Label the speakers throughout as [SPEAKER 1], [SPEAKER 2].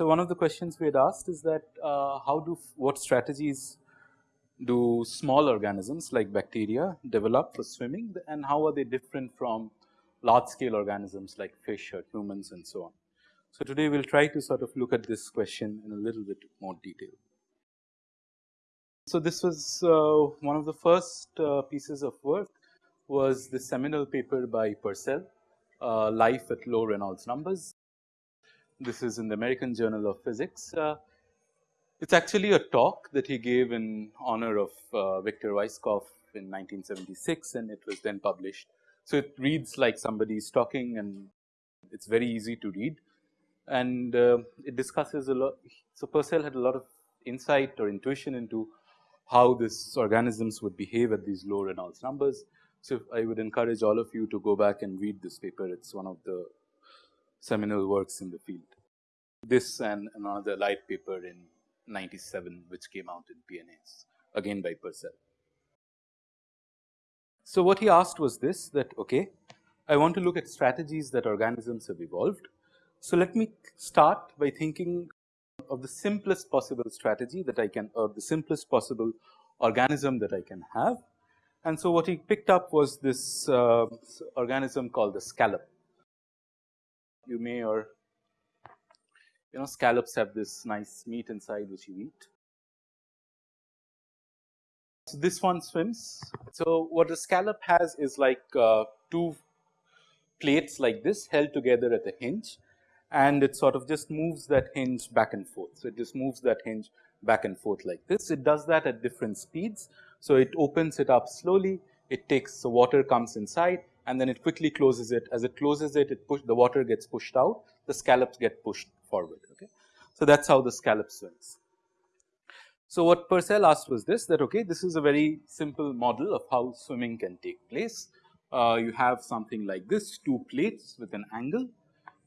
[SPEAKER 1] so one of the questions we had asked is that uh, how do what strategies do small organisms like bacteria develop for swimming and how are they different from large scale organisms like fish or humans and so on. So, today we will try to sort of look at this question in a little bit more detail. So, this was uh, one of the first uh, pieces of work was the seminal paper by Purcell, uh, life at low Reynolds numbers. This is in the American Journal of Physics. Uh, it's actually a talk that he gave in honor of uh, Victor Weisskopf in 1976 and it was then published. So, it reads like somebody is talking and it's very easy to read and uh, it discusses a lot. So, Purcell had a lot of insight or intuition into how these organisms would behave at these low Reynolds numbers. So, I would encourage all of you to go back and read this paper. It is one of the seminal works in the field. This and another light paper in 97 which came out in PNAS again by Purcell. So, what he asked was this that okay, I want to look at strategies that organisms have evolved. So, let me start by thinking of the simplest possible strategy that I can or the simplest possible organism that I can have. And so, what he picked up was this uh, organism called the scallop. You may or you know scallops have this nice meat inside which you eat. So, this one swims. So, what the scallop has is like uh, two plates like this held together at a hinge and it sort of just moves that hinge back and forth. So, it just moves that hinge back and forth like this. It does that at different speeds. So, it opens it up slowly, it takes the water comes inside and then it quickly closes it. As it closes it, it push the water gets pushed out, the scallops get pushed forward. Okay. So, that is how the scallop swims. So, what Purcell asked was this that okay, this is a very simple model of how swimming can take place. Uh, you have something like this two plates with an angle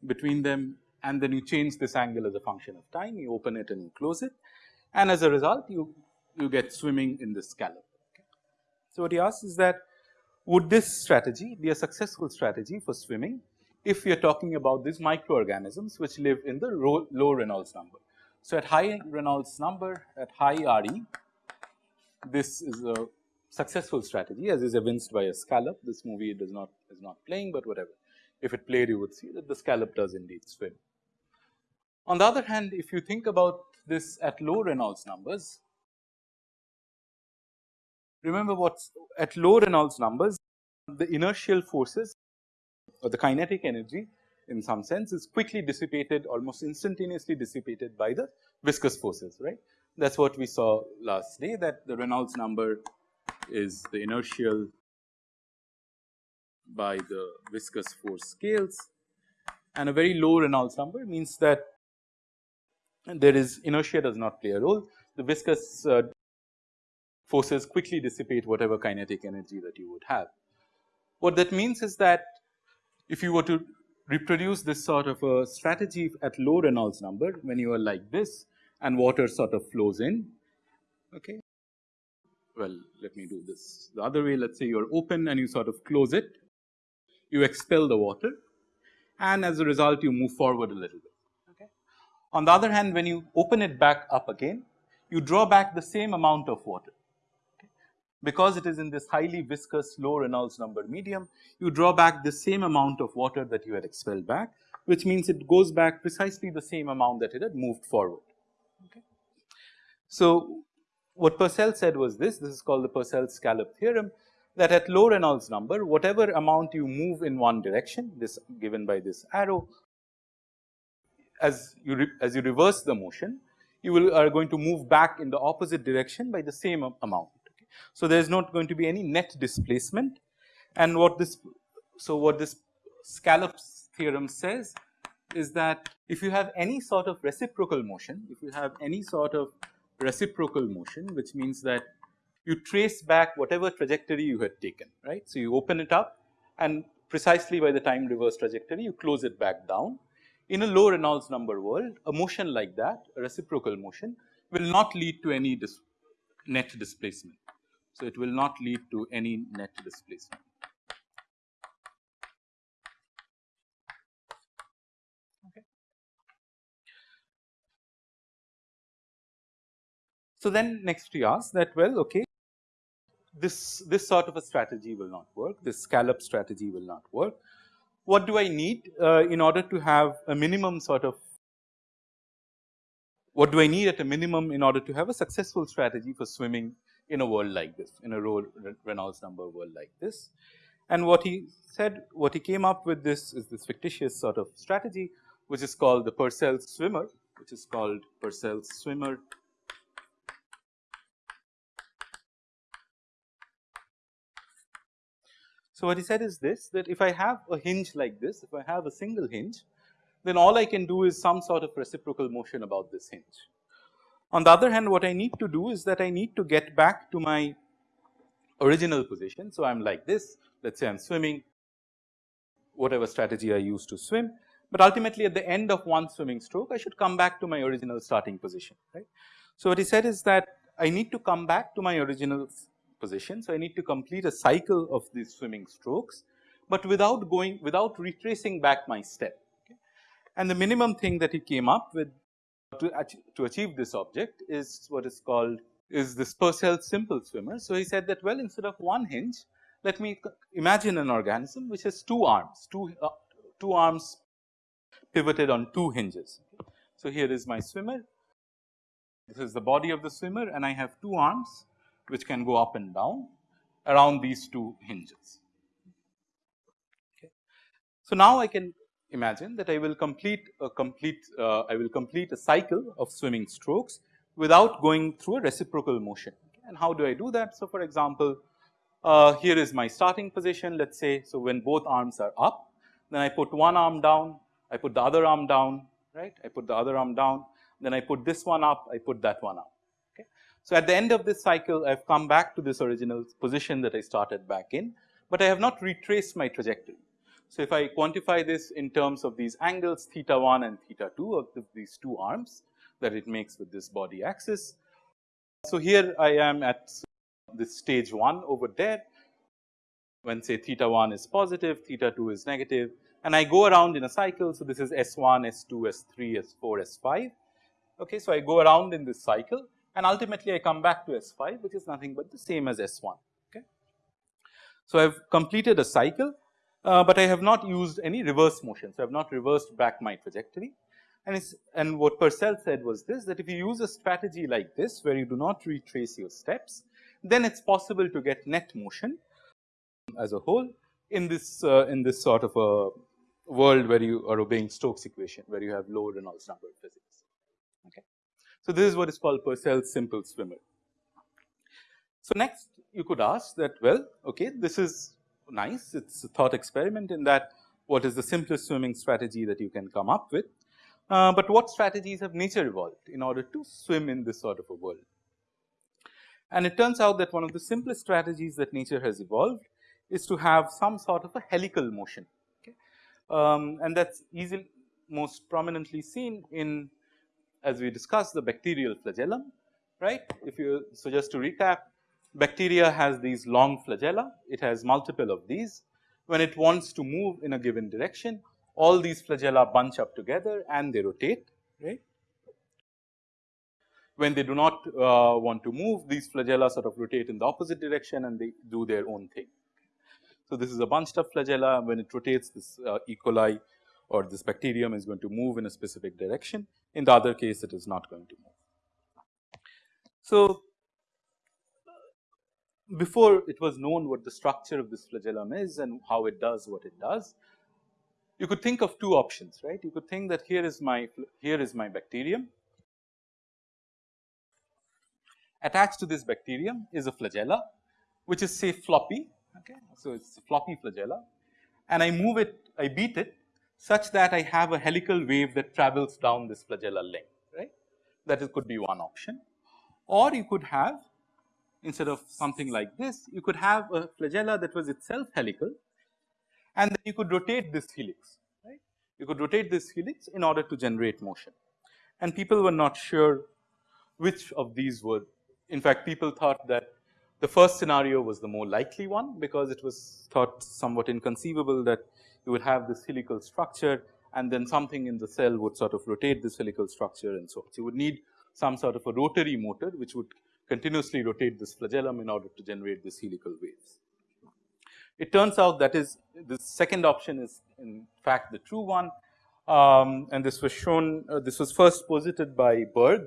[SPEAKER 1] between them and then you change this angle as a function of time you open it and you close it and as a result you you get swimming in this scallop. Okay. So, what he asks is that would this strategy be a successful strategy for swimming if we are talking about these microorganisms which live in the low Reynolds number. So, at high Reynolds number at high RE this is a successful strategy as is evinced by a scallop this movie does not is not playing, but whatever if it played you would see that the scallop does indeed swim. On the other hand if you think about this at low Reynolds numbers remember what at low Reynolds numbers the inertial forces or the kinetic energy in some sense is quickly dissipated almost instantaneously dissipated by the viscous forces right. That is what we saw last day that the Reynolds number is the inertial by the viscous force scales and a very low Reynolds number means that there is inertia does not play a role. The viscous uh, forces quickly dissipate whatever kinetic energy that you would have. What that means is that if you were to reproduce this sort of a strategy at low Reynolds number when you are like this and water sort of flows in okay. Well let me do this the other way let us say you are open and you sort of close it you expel the water and as a result you move forward a little bit. Okay. On the other hand when you open it back up again you draw back the same amount of water because it is in this highly viscous low Reynolds number medium, you draw back the same amount of water that you had expelled back, which means it goes back precisely the same amount that it had moved forward. Okay. So, what Purcell said was this, this is called the Purcell scallop theorem that at low Reynolds number whatever amount you move in one direction this given by this arrow as you as you reverse the motion you will are going to move back in the opposite direction by the same amount so, there is not going to be any net displacement. And what this so what this Scallop's theorem says is that if you have any sort of reciprocal motion, if you have any sort of reciprocal motion which means that you trace back whatever trajectory you had taken right. So, you open it up and precisely by the time reverse trajectory you close it back down. in a low Reynolds number world a motion like that a reciprocal motion will not lead to any dis net displacement. So, it will not lead to any net displacement. Okay. So, then next we ask that well okay this this sort of a strategy will not work this scallop strategy will not work. What do I need uh, in order to have a minimum sort of what do I need at a minimum in order to have a successful strategy for swimming in a world like this, in a Reynolds number world like this. And what he said, what he came up with this is this fictitious sort of strategy, which is called the Purcell swimmer, which is called Purcell's swimmer. So, what he said is this that if I have a hinge like this, if I have a single hinge, then all I can do is some sort of reciprocal motion about this hinge. On the other hand what I need to do is that I need to get back to my original position. So, I am like this let us say I am swimming whatever strategy I use to swim, but ultimately at the end of one swimming stroke I should come back to my original starting position right. So, what he said is that I need to come back to my original position. So, I need to complete a cycle of these swimming strokes, but without going without retracing back my step. And the minimum thing that he came up with to, to achieve this object is what is called is this Purcell simple swimmer. So, he said that well instead of one hinge let me imagine an organism which has two arms, two, uh, two arms pivoted on two hinges. So, here is my swimmer, this is the body of the swimmer and I have two arms which can go up and down around these two hinges. Okay. So, now I can imagine that I will complete a complete uh, I will complete a cycle of swimming strokes without going through a reciprocal motion. And how do I do that? So, for example, uh, here is my starting position let us say. So, when both arms are up then I put one arm down, I put the other arm down right, I put the other arm down then I put this one up, I put that one up. So, at the end of this cycle I have come back to this original position that I started back in, but I have not retraced my trajectory. So, if I quantify this in terms of these angles theta 1 and theta 2 of the, these two arms that it makes with this body axis. So, here I am at this stage 1 over there when say theta 1 is positive, theta 2 is negative and I go around in a cycle. So, this is S1, S2, S3, S4, S5. Okay, so, I go around in this cycle and ultimately I come back to S5 which is nothing but the same as S1. Okay. So, I have completed a cycle uh, but I have not used any reverse motion. So, I have not reversed back my trajectory and it's and what Purcell said was this that if you use a strategy like this where you do not retrace your steps then it's possible to get net motion as a whole in this uh, in this sort of a world where you are obeying Stokes equation where you have low Reynolds number physics. Okay. So, this is what is called Purcell's simple swimmer. So, next you could ask that well okay this is nice. It is a thought experiment in that what is the simplest swimming strategy that you can come up with. Uh, but what strategies have nature evolved in order to swim in this sort of a world? And it turns out that one of the simplest strategies that nature has evolved is to have some sort of a helical motion. Okay? Um, and that is easily most prominently seen in as we discussed the bacterial flagellum, right. If you so just to recap Bacteria has these long flagella, it has multiple of these. When it wants to move in a given direction, all these flagella bunch up together and they rotate, right. When they do not uh, want to move, these flagella sort of rotate in the opposite direction and they do their own thing. So, this is a bunched up flagella, when it rotates this uh, E. coli or this bacterium is going to move in a specific direction, in the other case it is not going to move. So, before it was known what the structure of this flagellum is and how it does what it does, you could think of two options, right. You could think that here is my here is my bacterium. Attached to this bacterium is a flagella, which is say floppy. Okay, so it's a floppy flagella, and I move it, I beat it such that I have a helical wave that travels down this flagella length, right. That is, could be one option, or you could have instead of something like this, you could have a flagella that was itself helical and then you could rotate this helix, right. you could rotate this helix in order to generate motion. And people were not sure which of these were in fact people thought that the first scenario was the more likely one because it was thought somewhat inconceivable that you would have this helical structure and then something in the cell would sort of rotate this helical structure and so on. So, you would need some sort of a rotary motor which would continuously rotate this flagellum in order to generate this helical waves. It turns out that is the second option is in fact the true one um, and this was shown uh, this was first posited by Berg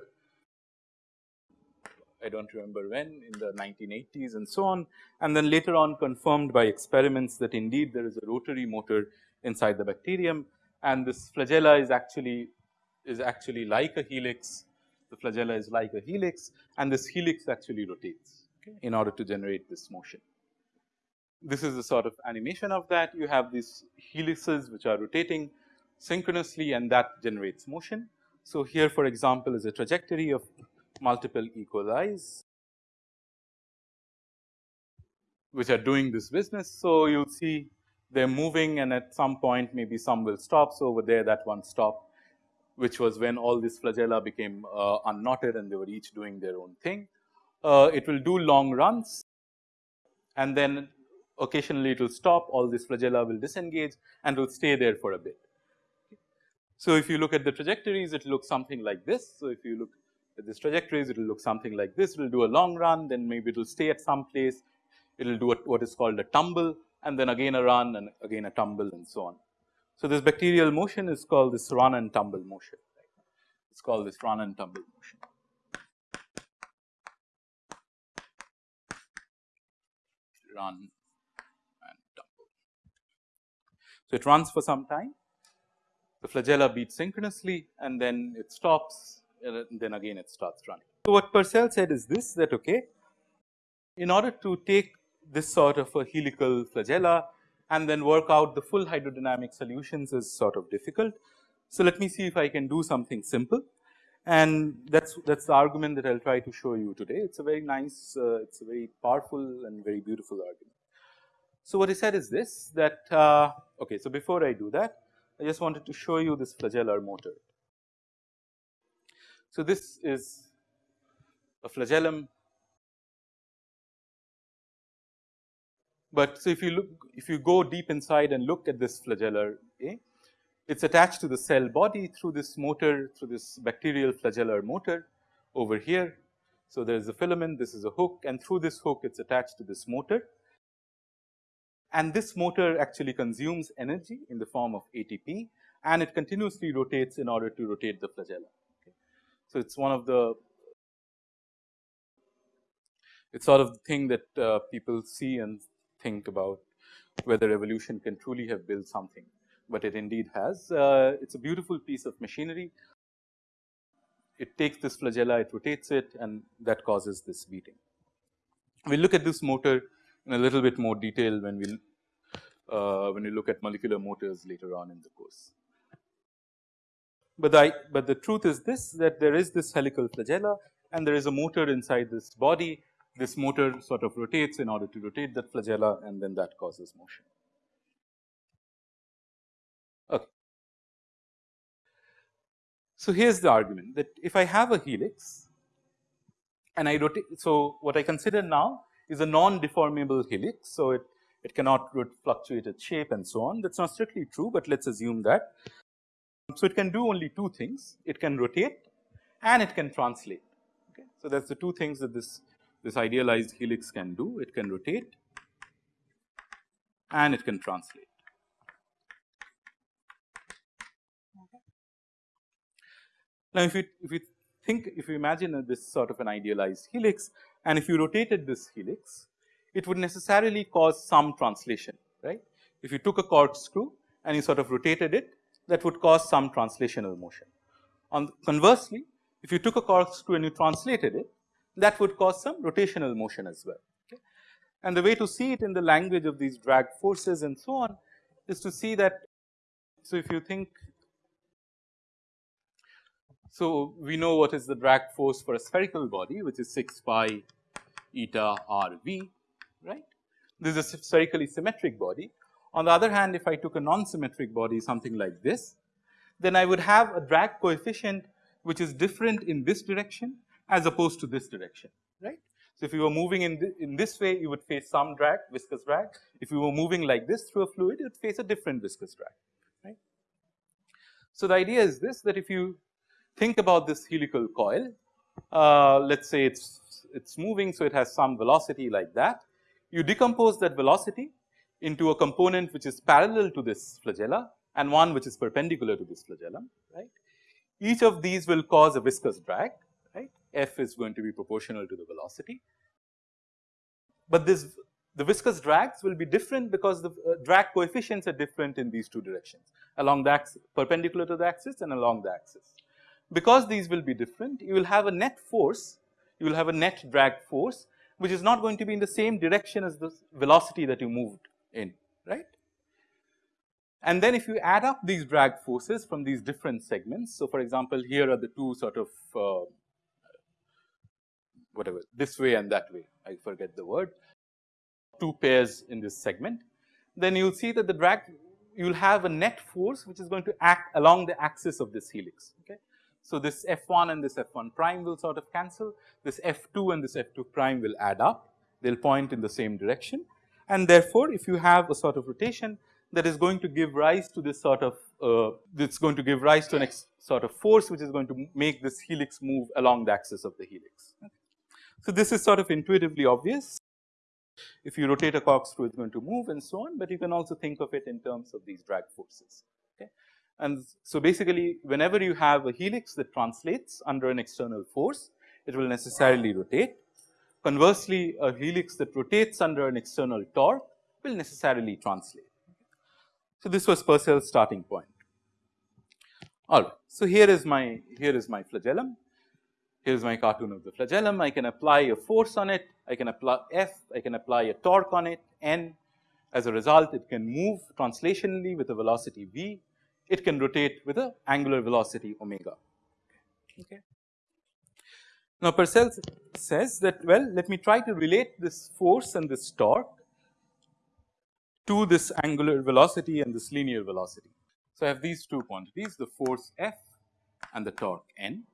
[SPEAKER 1] I do not remember when in the 1980s and so on and then later on confirmed by experiments that indeed there is a rotary motor inside the bacterium and this flagella is actually is actually like a helix the flagella is like a helix and this helix actually rotates okay, in order to generate this motion. This is the sort of animation of that you have these helices which are rotating synchronously and that generates motion. So, here for example, is a trajectory of multiple E. coli's which are doing this business. So, you will see they are moving and at some point maybe some will stop. So, over there that one stopped which was when all these flagella became uh, unknotted and they were each doing their own thing. Uh, it will do long runs and then occasionally it will stop all these flagella will disengage and will stay there for a bit. So, if you look at the trajectories it looks something like this. So, if you look this trajectories it will look something like this it will do a long run then maybe it will stay at some place it will do a, what is called a tumble and then again a run and again a tumble and so on. So, this bacterial motion is called this run and tumble motion it is called this run and tumble motion. Run and tumble. So, it runs for some time the flagella beat synchronously and then it stops and then again it starts running. So, what Purcell said is this that okay in order to take this sort of a helical flagella and then work out the full hydrodynamic solutions is sort of difficult. So, let me see if I can do something simple and that is that is the argument that I will try to show you today. It is a very nice, uh, it is a very powerful and very beautiful argument. So, what he said is this that uh, okay. So, before I do that I just wanted to show you this flagellar motor. So, this is a flagellum But so if you look, if you go deep inside and look at this flagellar A, it's attached to the cell body through this motor, through this bacterial flagellar motor over here. So there is a filament, this is a hook and through this hook it's attached to this motor. And this motor actually consumes energy in the form of ATP and it continuously rotates in order to rotate the flagella. So it's one of the it's sort of the thing that uh, people see and think about whether evolution can truly have built something, but it indeed has. Uh, it is a beautiful piece of machinery. It takes this flagella, it rotates it and that causes this beating. We will look at this motor in a little bit more detail when we uh, when we look at molecular motors later on in the course. But the, but the truth is this that there is this helical flagella and there is a motor inside this body this motor sort of rotates in order to rotate that flagella and then that causes motion. Okay. So, here is the argument that if I have a helix and I rotate, so what I consider now is a non-deformable helix. So, it, it cannot fluctuate its shape and so on that is not strictly true, but let us assume that. So, it can do only two things it can rotate and it can translate. Okay. So, that is the two things that this this idealized helix can do. It can rotate and it can translate. Now, if you if you think if you imagine this sort of an idealized helix and if you rotated this helix, it would necessarily cause some translation, right. If you took a corkscrew and you sort of rotated it, that would cause some translational motion. On conversely, if you took a corkscrew and you translated it, that would cause some rotational motion as well. Okay. And the way to see it in the language of these drag forces and so on is to see that. So, if you think so we know what is the drag force for a spherical body which is 6 pi eta r v right. This is a spherically symmetric body On the other hand, if I took a non-symmetric body something like this, then I would have a drag coefficient which is different in this direction as opposed to this direction, right. So, if you were moving in, th in this way, you would face some drag, viscous drag. If you were moving like this through a fluid, you would face a different viscous drag, right. So, the idea is this that if you think about this helical coil, uh, let us say it's it's moving. So, it has some velocity like that. You decompose that velocity into a component which is parallel to this flagella and one which is perpendicular to this flagellum, right. Each of these will cause a viscous drag, right. F is going to be proportional to the velocity. But this the viscous drags will be different because the uh, drag coefficients are different in these two directions along the axis perpendicular to the axis and along the axis. Because these will be different, you will have a net force you will have a net drag force which is not going to be in the same direction as the velocity that you moved in, right. And then if you add up these drag forces from these different segments. So, for example, here are the two sort of uh, whatever this way and that way I forget the word two pairs in this segment. Then you will see that the drag you will have a net force which is going to act along the axis of this helix. Okay. So, this F1 and this F1 prime will sort of cancel, this F2 and this F2 prime will add up, they will point in the same direction. And therefore, if you have a sort of rotation that is going to give rise to this sort of, uh, it's going to give rise to an sort of force which is going to make this helix move along the axis of the helix. Okay. So, this is sort of intuitively obvious. If you rotate a corkscrew, it's going to move and so on, but you can also think of it in terms of these drag forces. And so, basically whenever you have a helix that translates under an external force, it will necessarily rotate. Conversely, a helix that rotates under an external torque will necessarily translate. So, this was Purcell's starting point. All right. So, here is my here is my flagellum. Here is my cartoon of the flagellum. I can apply a force on it. I can apply F. I can apply a torque on it N. As a result, it can move translationally with a velocity v it can rotate with a angular velocity omega. Okay. Now, Purcell says that well let me try to relate this force and this torque to this angular velocity and this linear velocity. So, I have these two quantities the force F and the torque N.